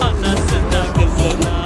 Anasına kızına